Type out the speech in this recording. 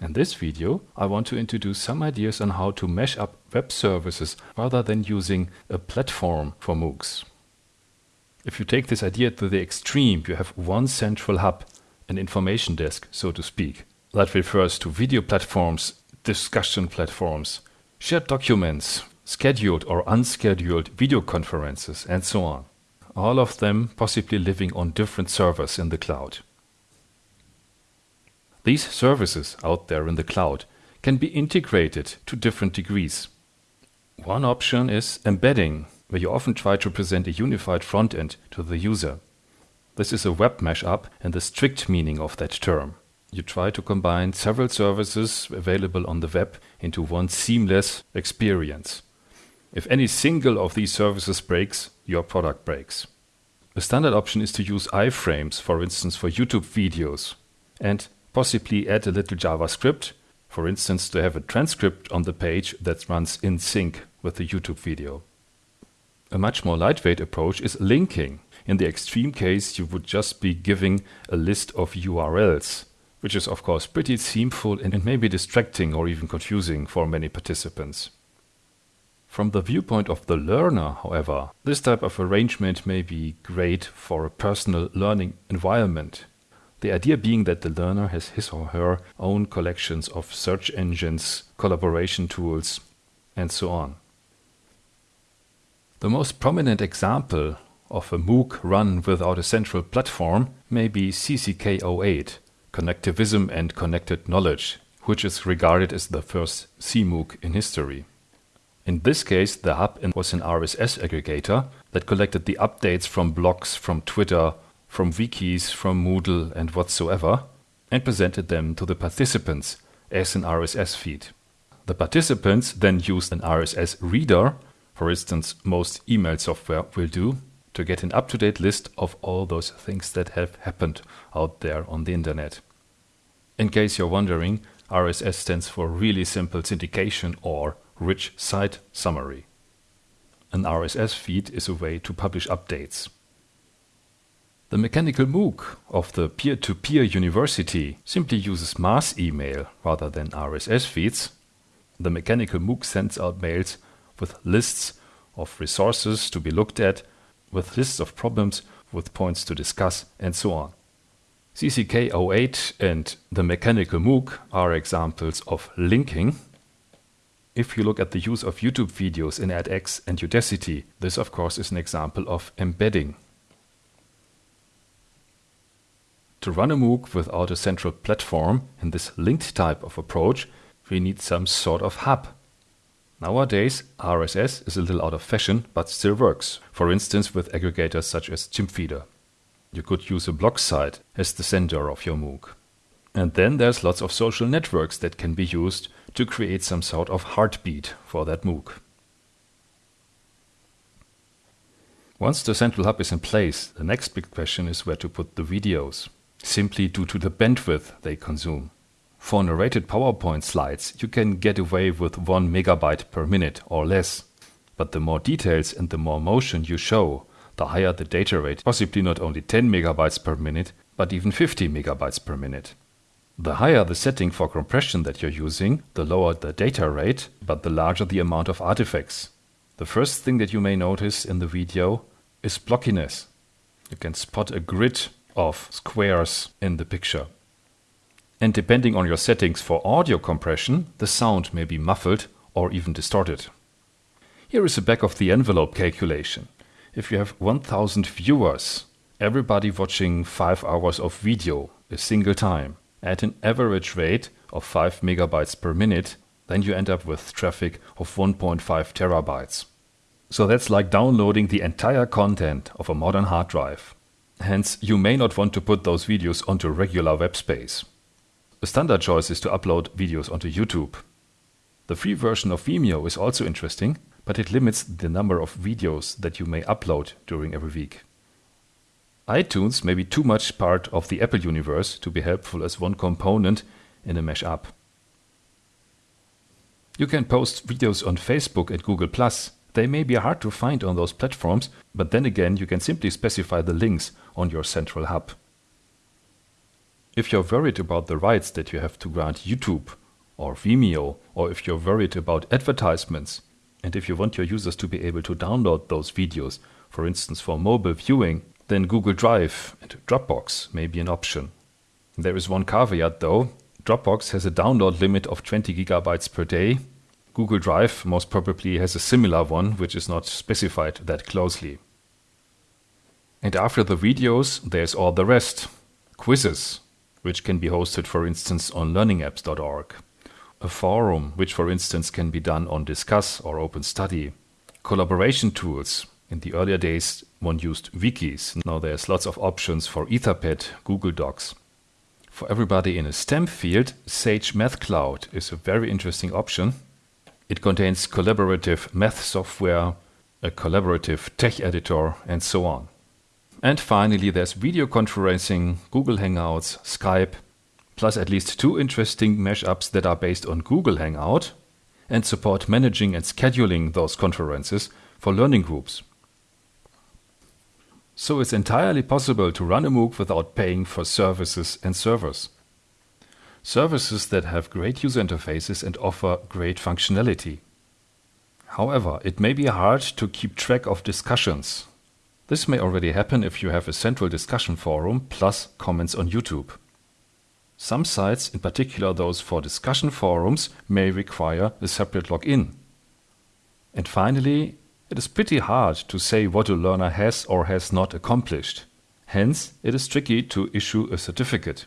In this video, I want to introduce some ideas on how to mesh up web services rather than using a platform for MOOCs. If you take this idea to the extreme, you have one central hub, an information desk, so to speak. That refers to video platforms, discussion platforms, shared documents, scheduled or unscheduled video conferences, and so on. All of them possibly living on different servers in the cloud. These services out there in the cloud can be integrated to different degrees. One option is embedding, where you often try to present a unified front end to the user. This is a web mashup in the strict meaning of that term. You try to combine several services available on the web into one seamless experience. If any single of these services breaks, your product breaks. A standard option is to use iframes, for instance, for YouTube videos, and possibly add a little JavaScript, for instance, to have a transcript on the page that runs in sync with the YouTube video. A much more lightweight approach is linking. In the extreme case, you would just be giving a list of URLs, which is of course pretty themeful and may be distracting or even confusing for many participants. From the viewpoint of the learner, however, this type of arrangement may be great for a personal learning environment the idea being that the learner has his or her own collections of search engines, collaboration tools, and so on. The most prominent example of a MOOC run without a central platform may be CCK08, Connectivism and Connected Knowledge, which is regarded as the first CMOOC in history. In this case, the hub was an RSS aggregator that collected the updates from blogs from Twitter, from wikis, from Moodle and whatsoever, and presented them to the participants as an RSS feed. The participants then used an RSS reader, for instance, most email software will do, to get an up-to-date list of all those things that have happened out there on the internet. In case you're wondering, RSS stands for Really Simple Syndication or Rich Site Summary. An RSS feed is a way to publish updates. The mechanical MOOC of the peer-to-peer -peer university simply uses mass email rather than RSS feeds. The mechanical MOOC sends out mails with lists of resources to be looked at, with lists of problems, with points to discuss, and so on. CCK08 and the mechanical MOOC are examples of linking. If you look at the use of YouTube videos in edX and Udacity, this of course is an example of embedding. To run a MOOC without a central platform in this linked type of approach, we need some sort of hub. Nowadays, RSS is a little out of fashion, but still works, for instance with aggregators such as Chimpfeeder. You could use a blog site as the sender of your MOOC. And then there's lots of social networks that can be used to create some sort of heartbeat for that MOOC. Once the central hub is in place, the next big question is where to put the videos simply due to the bandwidth they consume. For narrated PowerPoint slides, you can get away with 1 megabyte per minute or less. But the more details and the more motion you show, the higher the data rate, possibly not only 10 megabytes per minute, but even 50 megabytes per minute. The higher the setting for compression that you're using, the lower the data rate, but the larger the amount of artifacts. The first thing that you may notice in the video is blockiness. You can spot a grid of squares in the picture. And depending on your settings for audio compression, the sound may be muffled or even distorted. Here is a back of the envelope calculation. If you have 1000 viewers, everybody watching 5 hours of video a single time at an average rate of 5 megabytes per minute, then you end up with traffic of 1.5 terabytes. So that's like downloading the entire content of a modern hard drive. Hence, you may not want to put those videos onto regular web space. A standard choice is to upload videos onto YouTube. The free version of Vimeo is also interesting, but it limits the number of videos that you may upload during every week. iTunes may be too much part of the Apple universe to be helpful as one component in a mesh up. You can post videos on Facebook and Google+, they may be hard to find on those platforms, but then again you can simply specify the links on your central hub. If you're worried about the rights that you have to grant YouTube or Vimeo, or if you're worried about advertisements, and if you want your users to be able to download those videos, for instance for mobile viewing, then Google Drive and Dropbox may be an option. There is one caveat though. Dropbox has a download limit of 20 gigabytes per day. Google Drive most probably has a similar one, which is not specified that closely. And after the videos, there's all the rest. Quizzes, which can be hosted, for instance, on learningapps.org. A forum, which, for instance, can be done on Disqus or OpenStudy. Collaboration tools. In the earlier days, one used wikis. Now there's lots of options for Etherpad, Google Docs. For everybody in a STEM field, Sage Math Cloud is a very interesting option. It contains collaborative math software, a collaborative TeX editor, and so on. And finally, there's video conferencing, Google Hangouts, Skype, plus at least two interesting mashups that are based on Google Hangout and support managing and scheduling those conferences for learning groups. So it's entirely possible to run a MOOC without paying for services and servers. Services that have great user interfaces and offer great functionality. However, it may be hard to keep track of discussions, this may already happen if you have a central discussion forum plus comments on YouTube. Some sites, in particular those for discussion forums, may require a separate login. And finally, it is pretty hard to say what a learner has or has not accomplished. Hence, it is tricky to issue a certificate.